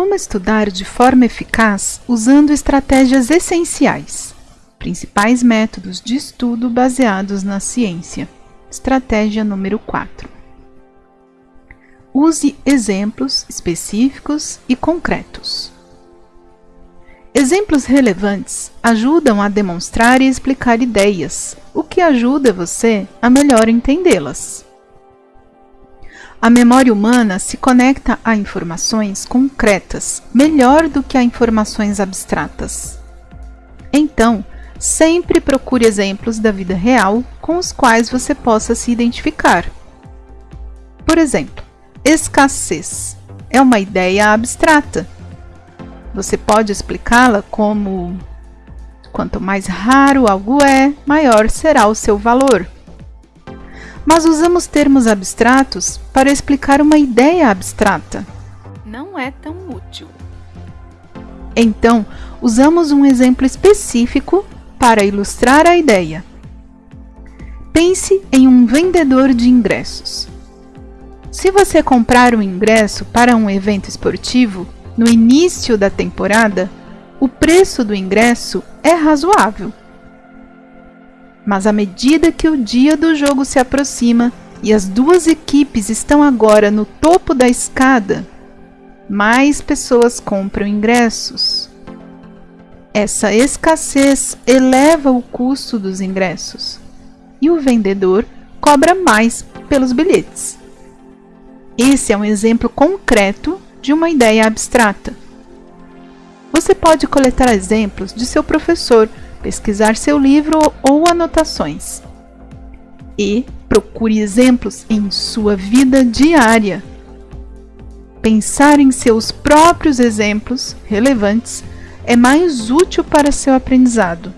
Como estudar de forma eficaz usando estratégias essenciais. Principais métodos de estudo baseados na ciência. Estratégia número 4. Use exemplos específicos e concretos. Exemplos relevantes ajudam a demonstrar e explicar ideias, o que ajuda você a melhor entendê-las. A memória humana se conecta a informações concretas melhor do que a informações abstratas. Então, sempre procure exemplos da vida real com os quais você possa se identificar. Por exemplo, escassez é uma ideia abstrata você pode explicá-la como quanto mais raro algo é, maior será o seu valor. Mas usamos termos abstratos para explicar uma ideia abstrata. Não é tão útil. Então, usamos um exemplo específico para ilustrar a ideia. Pense em um vendedor de ingressos. Se você comprar um ingresso para um evento esportivo, no início da temporada, o preço do ingresso é razoável. Mas à medida que o dia do jogo se aproxima e as duas equipes estão agora no topo da escada, mais pessoas compram ingressos. Essa escassez eleva o custo dos ingressos e o vendedor cobra mais pelos bilhetes. Esse é um exemplo concreto de uma ideia abstrata. Você pode coletar exemplos de seu professor, pesquisar seu livro ou anotações. E procure exemplos em sua vida diária. Pensar em seus próprios exemplos relevantes é mais útil para seu aprendizado.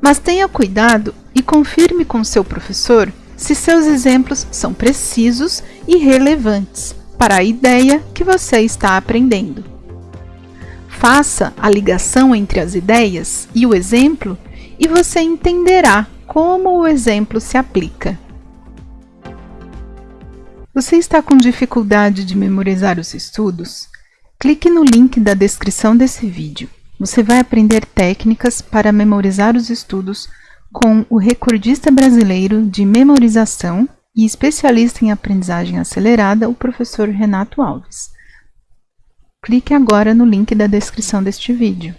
Mas tenha cuidado e confirme com seu professor se seus exemplos são precisos e relevantes para a ideia que você está aprendendo. Faça a ligação entre as ideias e o exemplo e você entenderá como o exemplo se aplica. Você está com dificuldade de memorizar os estudos? Clique no link da descrição desse vídeo. Você vai aprender técnicas para memorizar os estudos com o recordista brasileiro de memorização e especialista em aprendizagem acelerada, o professor Renato Alves. Clique agora no link da descrição deste vídeo.